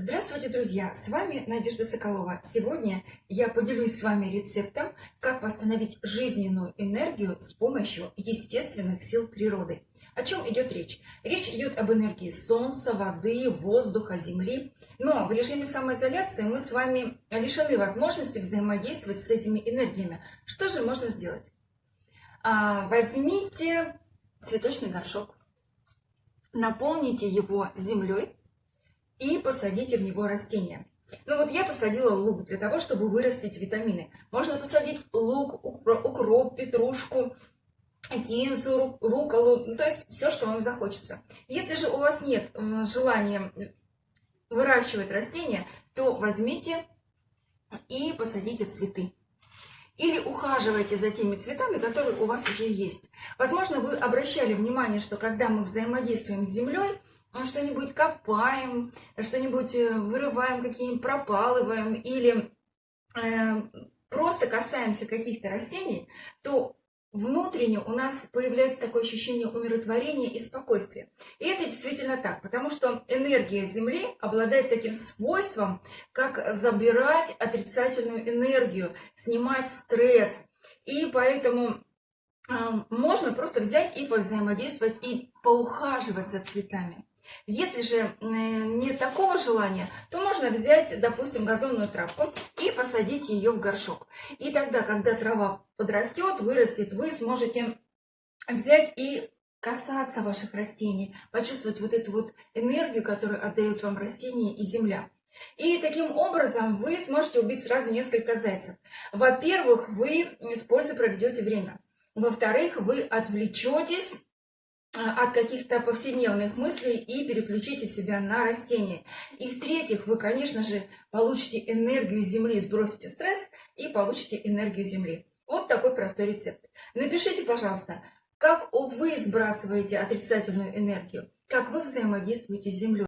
Здравствуйте, друзья! С вами Надежда Соколова. Сегодня я поделюсь с вами рецептом, как восстановить жизненную энергию с помощью естественных сил природы. О чем идет речь? Речь идет об энергии солнца, воды, воздуха, земли. Но в режиме самоизоляции мы с вами лишены возможности взаимодействовать с этими энергиями. Что же можно сделать? А, возьмите цветочный горшок, наполните его землей и посадите в него растения. Ну вот я посадила лук для того, чтобы вырастить витамины. Можно посадить лук, укроп, петрушку, кинзу, руколу, ну, то есть все, что вам захочется. Если же у вас нет желания выращивать растения, то возьмите и посадите цветы. Или ухаживайте за теми цветами, которые у вас уже есть. Возможно, вы обращали внимание, что когда мы взаимодействуем с землей, что-нибудь копаем, что-нибудь э, вырываем, какие-нибудь пропалываем или э, просто касаемся каких-то растений, то внутренне у нас появляется такое ощущение умиротворения и спокойствия. И это действительно так, потому что энергия Земли обладает таким свойством, как забирать отрицательную энергию, снимать стресс. И поэтому э, можно просто взять и взаимодействовать и поухаживать за цветами. Если же нет такого желания, то можно взять, допустим, газонную травку и посадить ее в горшок. И тогда, когда трава подрастет, вырастет, вы сможете взять и касаться ваших растений, почувствовать вот эту вот энергию, которую отдают вам растения и земля. И таким образом вы сможете убить сразу несколько зайцев. Во-первых, вы с пользой проведете время. Во-вторых, вы отвлечетесь от каких-то повседневных мыслей и переключите себя на растения. И в-третьих, вы, конечно же, получите энергию Земли, сбросите стресс и получите энергию Земли. Вот такой простой рецепт. Напишите, пожалуйста, как вы сбрасываете отрицательную энергию, как вы взаимодействуете с Землей.